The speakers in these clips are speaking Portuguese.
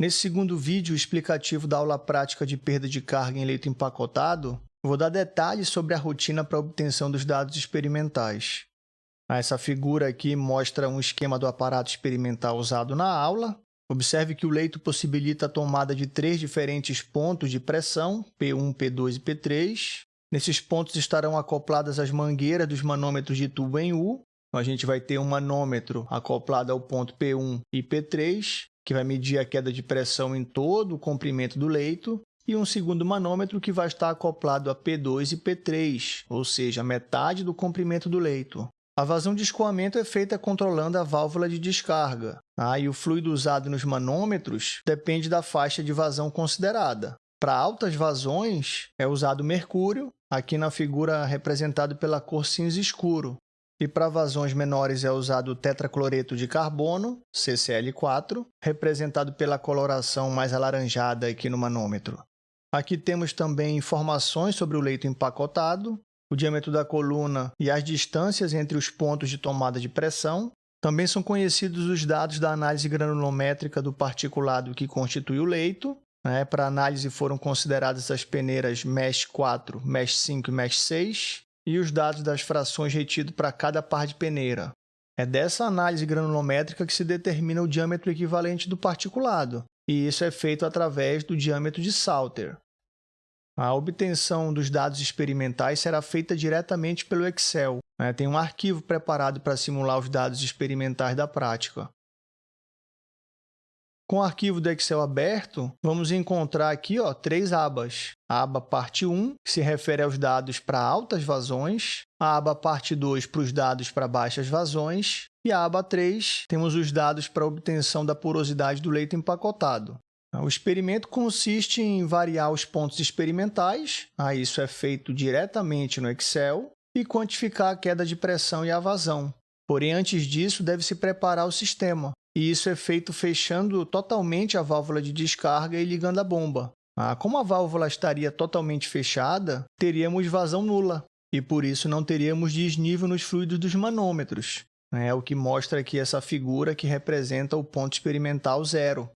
Nesse segundo vídeo explicativo da aula prática de perda de carga em leito empacotado, vou dar detalhes sobre a rotina para obtenção dos dados experimentais. Essa figura aqui mostra um esquema do aparato experimental usado na aula. Observe que o leito possibilita a tomada de três diferentes pontos de pressão, P1, P2 e P3. Nesses pontos estarão acopladas as mangueiras dos manômetros de tubo em U. Então, a gente vai ter um manômetro acoplado ao ponto P1 e P3, que vai medir a queda de pressão em todo o comprimento do leito, e um segundo manômetro que vai estar acoplado a P2 e P3, ou seja, metade do comprimento do leito. A vazão de escoamento é feita controlando a válvula de descarga, tá? e o fluido usado nos manômetros depende da faixa de vazão considerada. Para altas vazões, é usado mercúrio, aqui na figura representado pela cor cinza escuro, e para vazões menores é usado o tetracloreto de carbono, CCl4, representado pela coloração mais alaranjada aqui no manômetro. Aqui temos também informações sobre o leito empacotado, o diâmetro da coluna e as distâncias entre os pontos de tomada de pressão. Também são conhecidos os dados da análise granulométrica do particulado que constitui o leito. Né? Para análise foram consideradas as peneiras MESH 4, MESH 5 e MESH 6 e os dados das frações retidos para cada par de peneira. É dessa análise granulométrica que se determina o diâmetro equivalente do particulado, e isso é feito através do diâmetro de Salter. A obtenção dos dados experimentais será feita diretamente pelo Excel. Né? Tem um arquivo preparado para simular os dados experimentais da prática. Com o arquivo do Excel aberto, vamos encontrar aqui ó, três abas. A aba parte 1, que se refere aos dados para altas vazões, a aba parte 2 para os dados para baixas vazões, e a aba 3 temos os dados para obtenção da porosidade do leito empacotado. O experimento consiste em variar os pontos experimentais, isso é feito diretamente no Excel, e quantificar a queda de pressão e a vazão. Porém, antes disso, deve-se preparar o sistema, e isso é feito fechando totalmente a válvula de descarga e ligando a bomba. Ah, como a válvula estaria totalmente fechada, teríamos vazão nula, e por isso não teríamos desnível nos fluidos dos manômetros. É o que mostra aqui essa figura que representa o ponto experimental zero.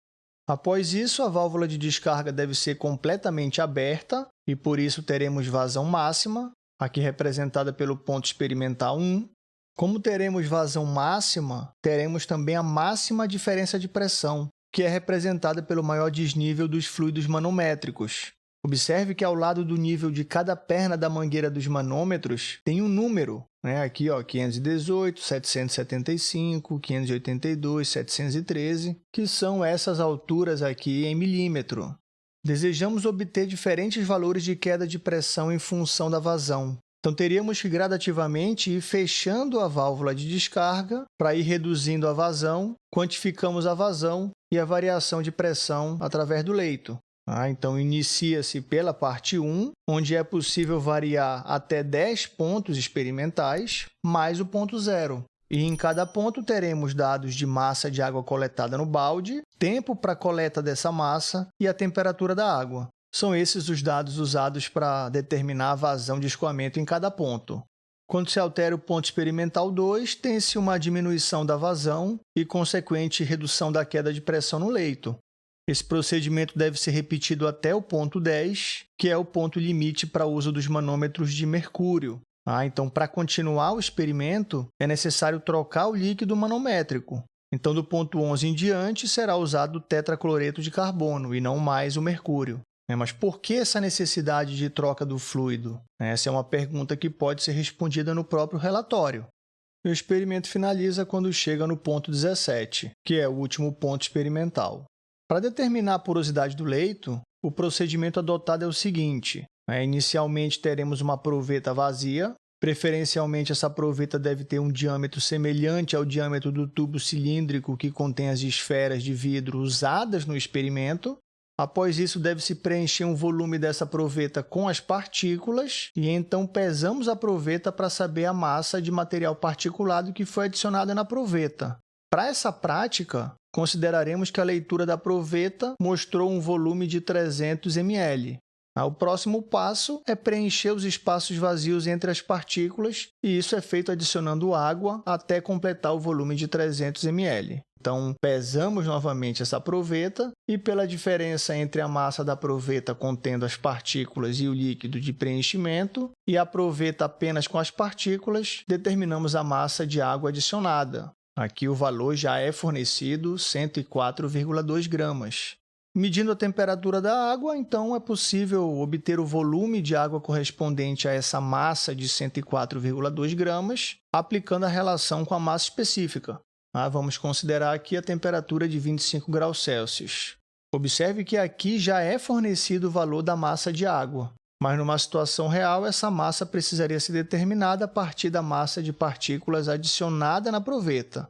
Após isso, a válvula de descarga deve ser completamente aberta e, por isso, teremos vazão máxima, aqui representada pelo ponto experimental 1, como teremos vazão máxima, teremos também a máxima diferença de pressão, que é representada pelo maior desnível dos fluidos manométricos. Observe que ao lado do nível de cada perna da mangueira dos manômetros tem um número, né? aqui ó, 518, 775, 582, 713, que são essas alturas aqui em milímetro. Desejamos obter diferentes valores de queda de pressão em função da vazão. Então, teríamos que gradativamente ir fechando a válvula de descarga para ir reduzindo a vazão, quantificamos a vazão e a variação de pressão através do leito. Ah, então, inicia-se pela parte 1, onde é possível variar até 10 pontos experimentais, mais o ponto zero. E em cada ponto teremos dados de massa de água coletada no balde, tempo para coleta dessa massa e a temperatura da água. São esses os dados usados para determinar a vazão de escoamento em cada ponto. Quando se altera o ponto experimental 2, tem-se uma diminuição da vazão e consequente redução da queda de pressão no leito. Esse procedimento deve ser repetido até o ponto 10, que é o ponto limite para o uso dos manômetros de mercúrio. Ah, então, para continuar o experimento, é necessário trocar o líquido manométrico. Então, do ponto 11 em diante, será usado o tetracloreto de carbono e não mais o mercúrio. É, mas por que essa necessidade de troca do fluido? Essa é uma pergunta que pode ser respondida no próprio relatório. O experimento finaliza quando chega no ponto 17, que é o último ponto experimental. Para determinar a porosidade do leito, o procedimento adotado é o seguinte. Né? Inicialmente, teremos uma proveta vazia. Preferencialmente, essa proveta deve ter um diâmetro semelhante ao diâmetro do tubo cilíndrico que contém as esferas de vidro usadas no experimento. Após isso, deve-se preencher um volume dessa proveta com as partículas e então pesamos a proveta para saber a massa de material particulado que foi adicionada na proveta. Para essa prática, consideraremos que a leitura da proveta mostrou um volume de 300 ml. O próximo passo é preencher os espaços vazios entre as partículas, e isso é feito adicionando água até completar o volume de 300 ml. Então, pesamos novamente essa proveta e, pela diferença entre a massa da proveta contendo as partículas e o líquido de preenchimento e a proveta apenas com as partículas, determinamos a massa de água adicionada. Aqui o valor já é fornecido 104,2 gramas. Medindo a temperatura da água, então é possível obter o volume de água correspondente a essa massa de 104,2 gramas, aplicando a relação com a massa específica. Ah, vamos considerar aqui a temperatura de 25 graus Celsius. Observe que aqui já é fornecido o valor da massa de água, mas numa situação real, essa massa precisaria ser determinada a partir da massa de partículas adicionada na proveta.